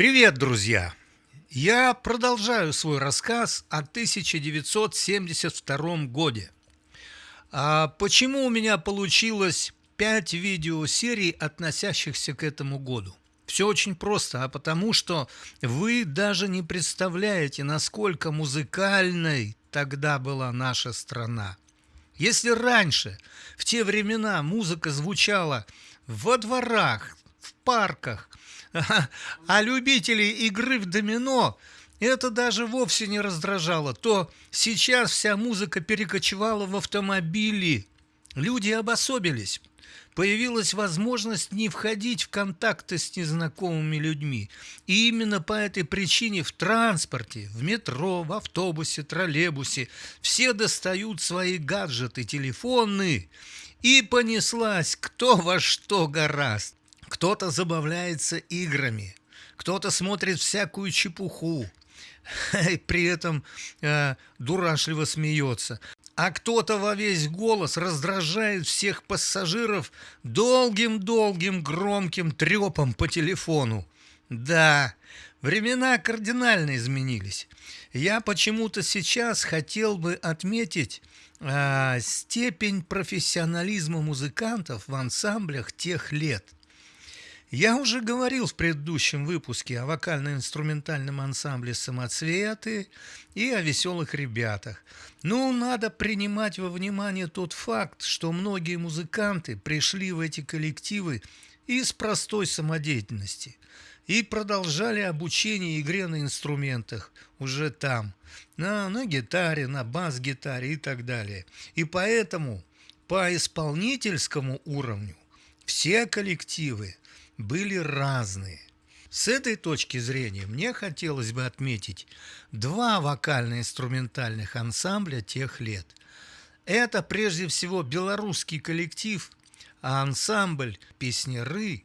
Привет, друзья! Я продолжаю свой рассказ о 1972 годе. А почему у меня получилось 5 видеосерий, относящихся к этому году? Все очень просто, а потому что вы даже не представляете, насколько музыкальной тогда была наша страна. Если раньше, в те времена, музыка звучала во дворах, в парках, а любителей игры в домино это даже вовсе не раздражало, то сейчас вся музыка перекочевала в автомобили. Люди обособились. Появилась возможность не входить в контакты с незнакомыми людьми. И именно по этой причине в транспорте, в метро, в автобусе, троллейбусе все достают свои гаджеты, телефоны. И понеслась кто во что гораст. Кто-то забавляется играми, кто-то смотрит всякую чепуху, и при этом э, дурашливо смеется. А кто-то во весь голос раздражает всех пассажиров долгим-долгим громким трепом по телефону. Да, времена кардинально изменились. Я почему-то сейчас хотел бы отметить э, степень профессионализма музыкантов в ансамблях тех лет – я уже говорил в предыдущем выпуске о вокально-инструментальном ансамбле «Самоцветы» и о веселых ребятах. Но надо принимать во внимание тот факт, что многие музыканты пришли в эти коллективы из простой самодеятельности и продолжали обучение игре на инструментах уже там, на, на гитаре, на бас-гитаре и так далее. И поэтому по исполнительскому уровню все коллективы были разные. С этой точки зрения мне хотелось бы отметить два вокально-инструментальных ансамбля тех лет. Это прежде всего белорусский коллектив, а ансамбль «Песняры»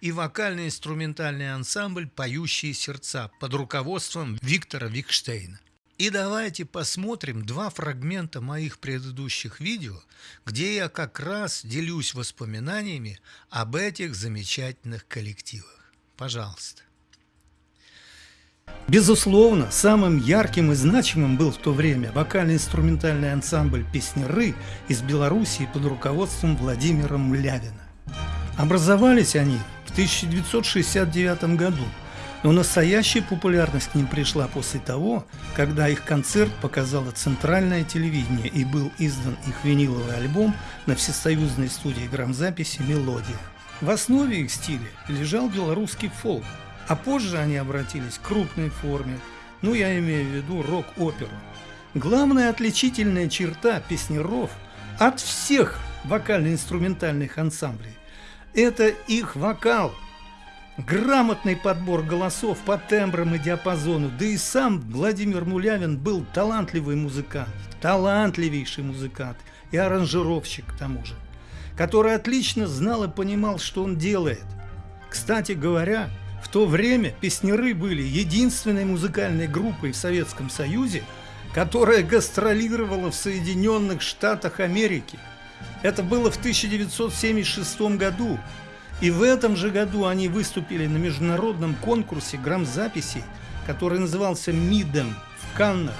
и вокально-инструментальный ансамбль «Поющие сердца» под руководством Виктора Викштейна. И давайте посмотрим два фрагмента моих предыдущих видео, где я как раз делюсь воспоминаниями об этих замечательных коллективах. Пожалуйста. Безусловно, самым ярким и значимым был в то время вокально-инструментальный ансамбль «Песняры» из Белоруссии под руководством Владимира Млявина. Образовались они в 1969 году – но настоящая популярность к ним пришла после того, когда их концерт показало центральное телевидение и был издан их виниловый альбом на всесоюзной студии грамзаписи «Мелодия». В основе их стиля лежал белорусский фолк, а позже они обратились к крупной форме, ну я имею в виду рок-оперу. Главная отличительная черта песнеров от всех вокально-инструментальных ансамблей – это их вокал – грамотный подбор голосов по тембрам и диапазону, да и сам Владимир Мулявин был талантливый музыкант, талантливейший музыкант и аранжировщик к тому же, который отлично знал и понимал, что он делает. Кстати говоря, в то время песнеры были единственной музыкальной группой в Советском Союзе, которая гастролировала в Соединенных Штатах Америки. Это было в 1976 году, и в этом же году они выступили на международном конкурсе грамзаписей, который назывался МИДом в Каннах.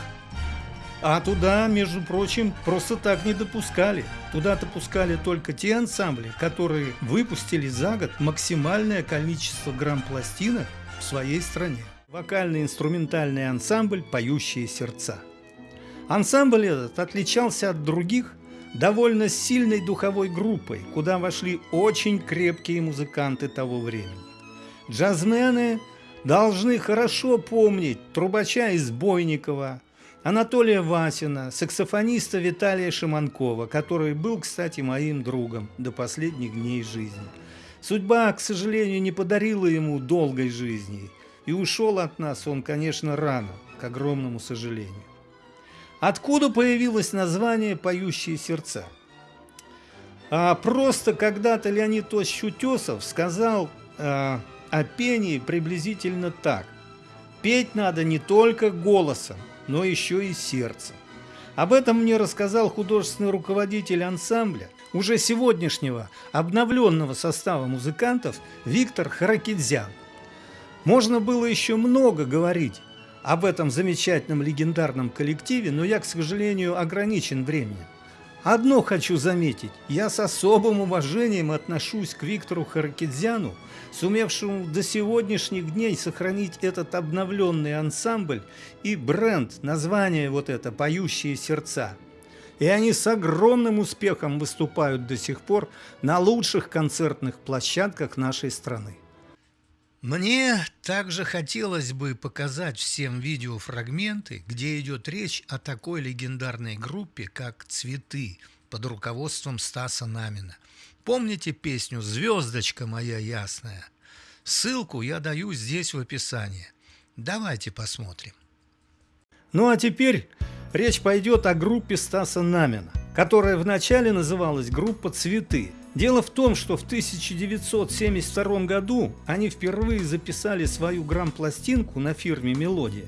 А туда, между прочим, просто так не допускали. Туда допускали только те ансамбли, которые выпустили за год максимальное количество грамм-пластинок в своей стране. Вокальный инструментальный ансамбль «Поющие сердца». Ансамбль этот отличался от других довольно сильной духовой группой, куда вошли очень крепкие музыканты того времени. Джазмены должны хорошо помнить трубача из Бойникова, Анатолия Васина, саксофониста Виталия Шиманкова, который был, кстати, моим другом до последних дней жизни. Судьба, к сожалению, не подарила ему долгой жизни, и ушел от нас он, конечно, рано, к огромному сожалению. Откуда появилось название «Поющие сердца»? А просто когда-то Леонид Тосич Утесов сказал а, о пении приблизительно так. Петь надо не только голосом, но еще и сердцем. Об этом мне рассказал художественный руководитель ансамбля, уже сегодняшнего обновленного состава музыкантов Виктор Харакидзян. Можно было еще много говорить об этом замечательном легендарном коллективе, но я, к сожалению, ограничен временем. Одно хочу заметить. Я с особым уважением отношусь к Виктору Харакидзяну, сумевшему до сегодняшних дней сохранить этот обновленный ансамбль и бренд, название вот это «Поющие сердца». И они с огромным успехом выступают до сих пор на лучших концертных площадках нашей страны. Мне также хотелось бы показать всем видеофрагменты, где идет речь о такой легендарной группе, как «Цветы» под руководством Стаса Намина. Помните песню «Звездочка моя ясная»? Ссылку я даю здесь в описании. Давайте посмотрим. Ну а теперь речь пойдет о группе Стаса Намина, которая вначале называлась группа «Цветы», Дело в том, что в 1972 году они впервые записали свою грамм-пластинку на фирме «Мелодия»,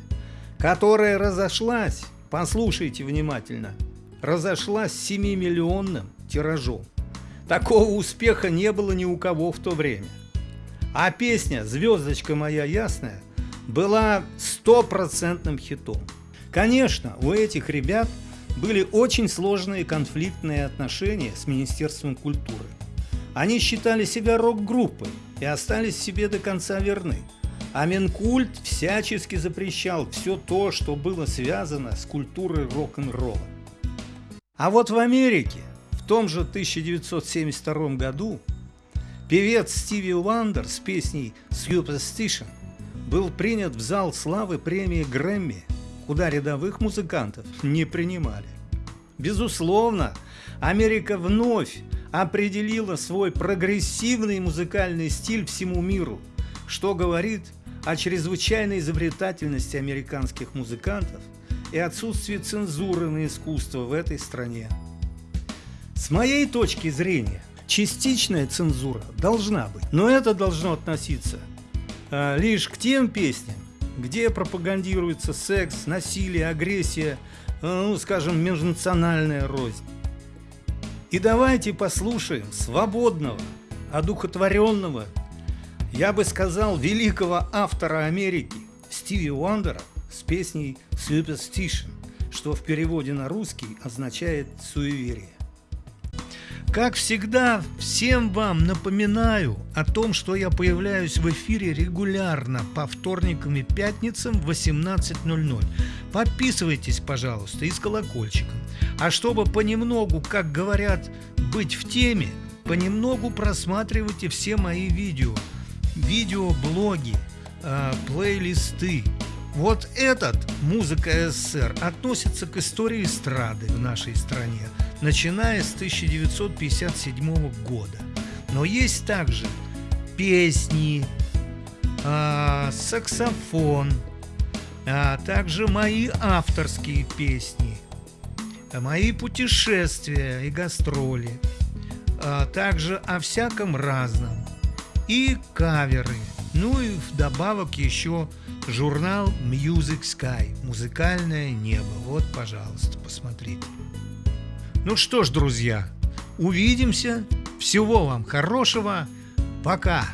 которая разошлась, послушайте внимательно, разошлась 7-миллионным тиражом. Такого успеха не было ни у кого в то время. А песня «Звездочка моя ясная» была стопроцентным хитом. Конечно, у этих ребят – были очень сложные конфликтные отношения с Министерством культуры. Они считали себя рок-группой и остались себе до конца верны. А Минкульт всячески запрещал все то, что было связано с культурой рок-н-ролла. А вот в Америке в том же 1972 году певец Стиви Уандер с песней «Superstition» был принят в зал славы премии Грэмми – куда рядовых музыкантов не принимали. Безусловно, Америка вновь определила свой прогрессивный музыкальный стиль всему миру, что говорит о чрезвычайной изобретательности американских музыкантов и отсутствии цензуры на искусство в этой стране. С моей точки зрения, частичная цензура должна быть, но это должно относиться э, лишь к тем песням, где пропагандируется секс, насилие, агрессия, э, ну, скажем, межнациональная рознь. И давайте послушаем свободного, одухотворенного, я бы сказал, великого автора Америки Стиви Уандера с песней «Superstition», что в переводе на русский означает «суеверие». Как всегда, всем вам напоминаю о том, что я появляюсь в эфире регулярно по вторникам и пятницам в 18.00. Подписывайтесь, пожалуйста, и с колокольчиком. А чтобы понемногу, как говорят, быть в теме, понемногу просматривайте все мои видео, видеоблоги, э, плейлисты, вот этот «Музыка СССР» относится к истории эстрады в нашей стране, начиная с 1957 года. Но есть также песни, э, саксофон, а также мои авторские песни, мои путешествия и гастроли, а также о всяком разном и каверы. Ну и вдобавок еще Журнал Music Sky. Музыкальное небо. Вот, пожалуйста, посмотрите. Ну что ж, друзья, увидимся. Всего вам хорошего. Пока.